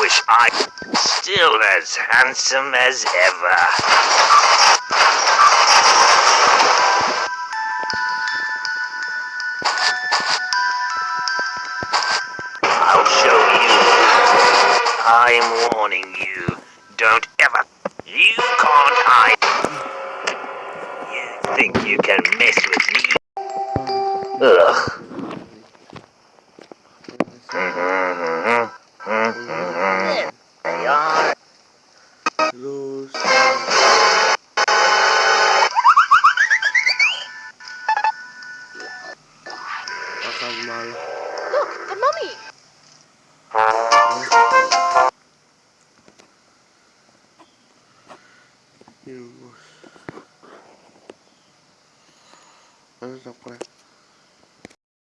Wish I still as handsome as ever. I'll show you. I'm warning you. Don't ever. You can't hide. You think you can mess with me? Ugh. Look, the mummy! Yus. Terus apa?